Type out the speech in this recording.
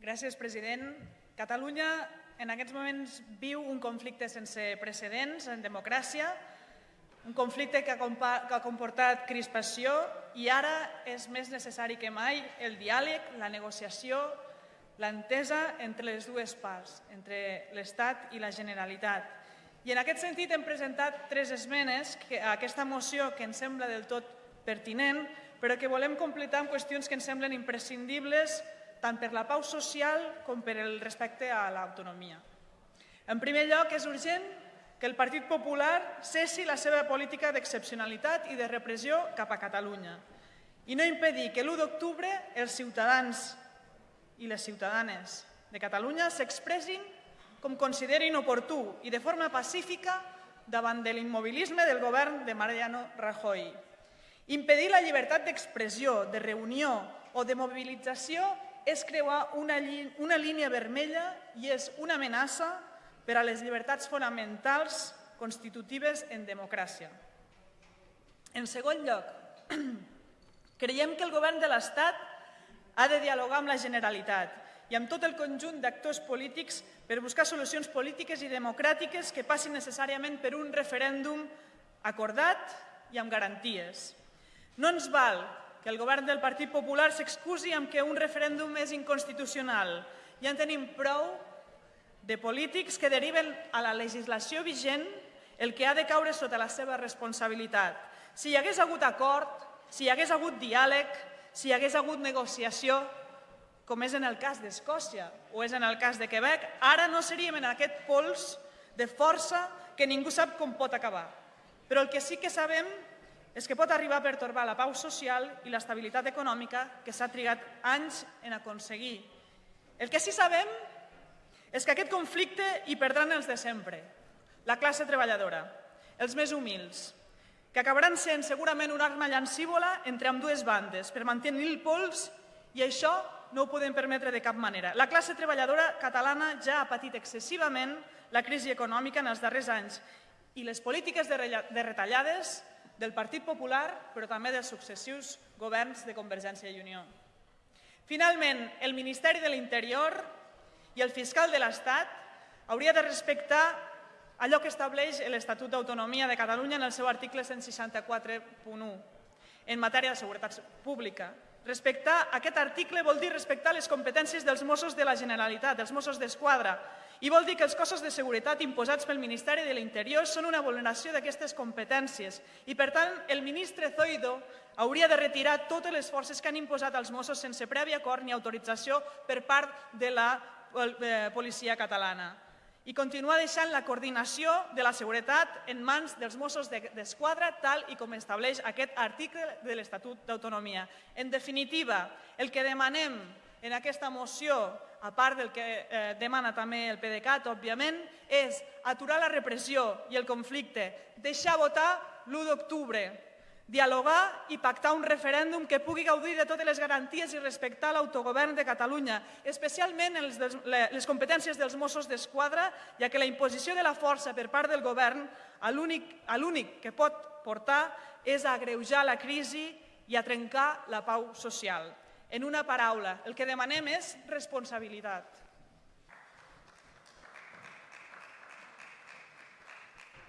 Gràcies, president. Catalunya en aquests moments viu un conflicte sense precedents en democràcia, un conflicte que ha comportat crispació i ara és més necessari que mai el diàleg, la negociació, l'entesa entre les dues parts, entre l'Estat i la Generalitat. I en aquest sentit hem presentat tres esmenes a aquesta moció que ens sembla del tot pertinent, però que volem completar amb qüestions que ens semblen imprescindibles tant per la pau social com per el respecte a l'autonomia. En primer lloc, és urgent que el Partit Popular cessi la seva política d'excepcionalitat i de repressió cap a Catalunya i no impedir que l'1 d'octubre els ciutadans i les ciutadanes de Catalunya s'expressin com considerin oportú i de forma pacífica davant de l'immobilisme del govern de Mariano Rajoy. Impedir la llibertat d'expressió, de reunió o de mobilització és creuar una, una línia vermella i és una amenaça per a les llibertats fonamentals constitutives en democràcia. En segon lloc, creiem que el govern de l'Estat ha de dialogar amb la Generalitat i amb tot el conjunt d'actors polítics per buscar solucions polítiques i democràtiques que passin necessàriament per un referèndum acordat i amb garanties. No ens val que el govern del Partit Popular s'excusi amb que un referèndum és inconstitucional. Ja en tenim prou de polítics que deriven a la legislació vigent el que ha de caure sota la seva responsabilitat. Si hi hagués hagut acord, si hi hagués hagut diàleg, si hi hagués hagut negociació, com és en el cas d'Escòcia o és en el cas de Quebec, ara no seríem en aquest pols de força que ningú sap com pot acabar. Però el que sí que sabem és que pot arribar a pertorbar la pau social i l'estabilitat econòmica que s'ha trigat anys en aconseguir. El que sí sabem és que aquest conflicte hi perdran els de sempre, la classe treballadora, els més humils, que acabaran sent segurament una arma llancívola entre amb dues bandes per mantenir el pols i això no ho podem permetre de cap manera. La classe treballadora catalana ja ha patit excessivament la crisi econòmica en els darrers anys i les polítiques de retallades del Partit Popular, però també dels successius governs de Convergència i Unió. Finalment, el Ministeri de l'Interior i el fiscal de l'Estat hauria de respectar allò que estableix l'Estatut d'Autonomia de Catalunya en el seu article 164.1 en matèria de seguretat pública. Respectar aquest article vol dir respectar les competències dels Mossos de la Generalitat, dels Mossos d'Esquadra, i vol dir que els cossos de seguretat imposats pel Ministeri de l'Interior són una vulneració d'aquestes competències i, per tant, el ministre Zoido hauria de retirar totes les forces que han imposat als Mossos sense previ acord ni autorització per part de la eh, policia catalana i continuar deixant la coordinació de la seguretat en mans dels Mossos d'Esquadra, tal i com estableix aquest article de l'Estatut d'Autonomia. En definitiva, el que demanem en aquesta moció a part del que eh, demana també el PDeCAT, òbviament, és aturar la repressió i el conflicte, deixar votar l'1 d'octubre, dialogar i pactar un referèndum que pugui gaudir de totes les garanties i respectar l'autogovern de Catalunya, especialment les, les competències dels Mossos d'Esquadra, ja que la imposició de la força per part del govern a l'únic que pot portar és a agreujar la crisi i a trencar la pau social. En una paraula, el que demanem és responsabilitat.